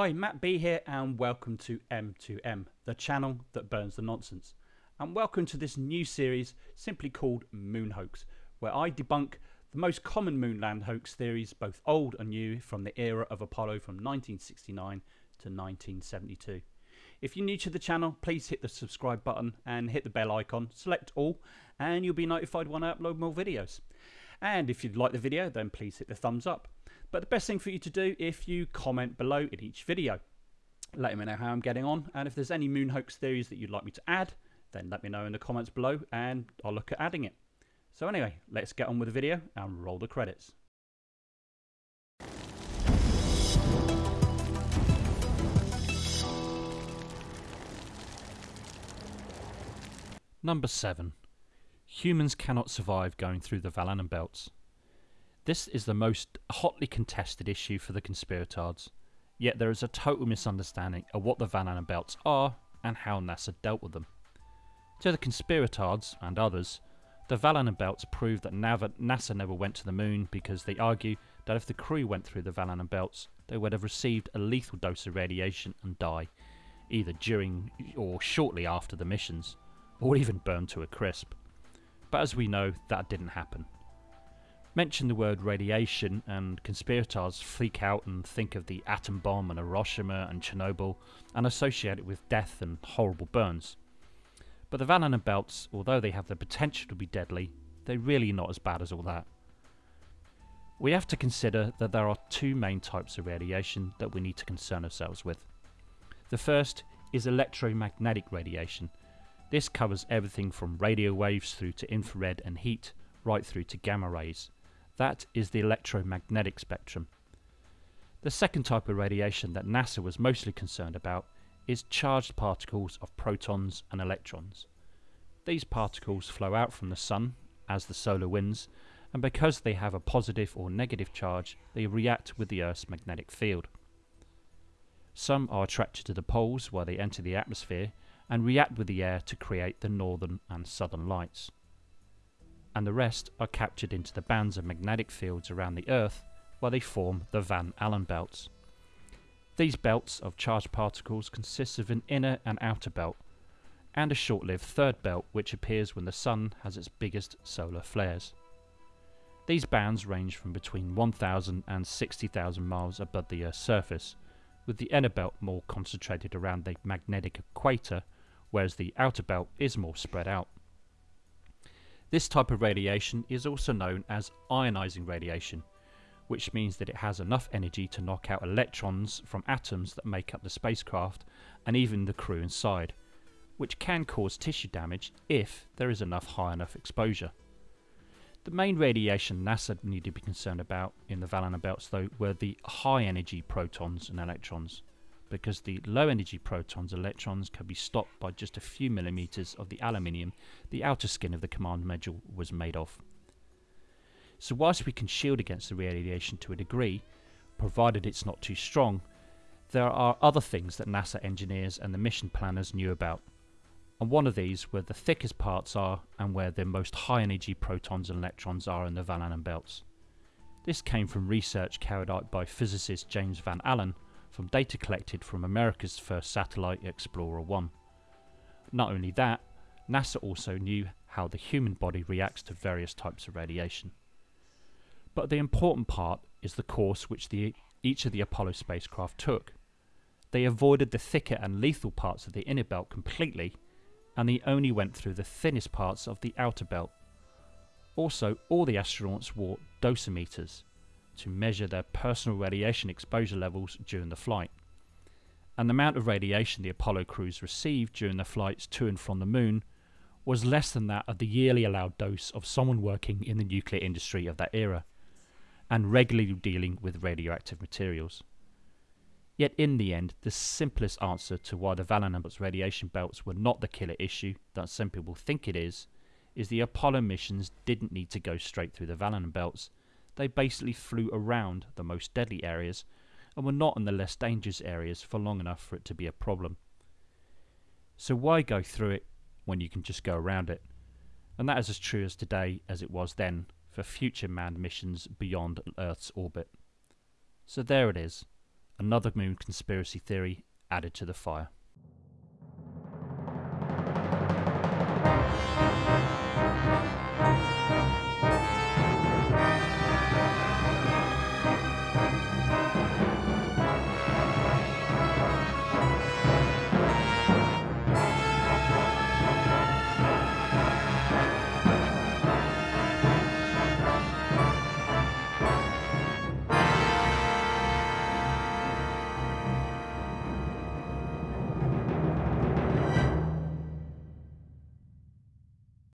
Hi, Matt B here, and welcome to M2M, the channel that burns the nonsense. And welcome to this new series simply called Moon Hoax, where I debunk the most common moonland hoax theories, both old and new, from the era of Apollo from 1969 to 1972. If you're new to the channel, please hit the subscribe button and hit the bell icon, select all, and you'll be notified when I upload more videos. And if you'd like the video, then please hit the thumbs up. But the best thing for you to do if you comment below in each video. Let me know how I'm getting on, and if there's any moon hoax theories that you'd like me to add, then let me know in the comments below and I'll look at adding it. So anyway, let's get on with the video and roll the credits. Number 7. Humans cannot survive going through the Allen belts. This is the most hotly contested issue for the conspiratards, yet there is a total misunderstanding of what the Van Allen belts are and how NASA dealt with them. To the conspiratards and others, the Van Allen belts prove that NASA never went to the moon because they argue that if the crew went through the Van Allen belts, they would have received a lethal dose of radiation and die, either during or shortly after the missions, or even burned to a crisp. But as we know, that didn't happen. Mention the word radiation, and conspirators freak out and think of the atom bomb and Hiroshima and Chernobyl and associate it with death and horrible burns. But the Van Allen belts, although they have the potential to be deadly, they're really not as bad as all that. We have to consider that there are two main types of radiation that we need to concern ourselves with. The first is electromagnetic radiation, this covers everything from radio waves through to infrared and heat, right through to gamma rays. That is the electromagnetic spectrum. The second type of radiation that NASA was mostly concerned about is charged particles of protons and electrons. These particles flow out from the Sun as the solar winds, and because they have a positive or negative charge, they react with the Earth's magnetic field. Some are attracted to the poles while they enter the atmosphere, and react with the air to create the northern and southern lights. And the rest are captured into the bands of magnetic fields around the Earth where they form the Van Allen belts. These belts of charged particles consist of an inner and outer belt, and a short-lived third belt which appears when the Sun has its biggest solar flares. These bands range from between 1,000 and 60,000 miles above the Earth's surface, with the inner belt more concentrated around the magnetic equator whereas the outer belt is more spread out. This type of radiation is also known as ionizing radiation, which means that it has enough energy to knock out electrons from atoms that make up the spacecraft and even the crew inside, which can cause tissue damage if there is enough high enough exposure. The main radiation NASA needed to be concerned about in the Allen belts though were the high energy protons and electrons because the low energy protons electrons can be stopped by just a few millimeters of the aluminium the outer skin of the command module was made of. So whilst we can shield against the radiation to a degree, provided it's not too strong, there are other things that NASA engineers and the mission planners knew about. And one of these where the thickest parts are and where the most high energy protons and electrons are in the Van Allen belts. This came from research carried out by physicist James Van Allen from data collected from America's first satellite, Explorer 1. Not only that, NASA also knew how the human body reacts to various types of radiation. But the important part is the course which the, each of the Apollo spacecraft took. They avoided the thicker and lethal parts of the inner belt completely, and they only went through the thinnest parts of the outer belt. Also, all the astronauts wore dosimeters, to measure their personal radiation exposure levels during the flight. And the amount of radiation the Apollo crews received during their flights to and from the moon was less than that of the yearly allowed dose of someone working in the nuclear industry of that era, and regularly dealing with radioactive materials. Yet in the end, the simplest answer to why the Allen radiation belts were not the killer issue that some people think it is, is the Apollo missions didn't need to go straight through the Van Allen belts they basically flew around the most deadly areas and were not in the less dangerous areas for long enough for it to be a problem. So why go through it when you can just go around it? And that is as true as today as it was then for future manned missions beyond Earth's orbit. So there it is, Another moon conspiracy theory added to the fire.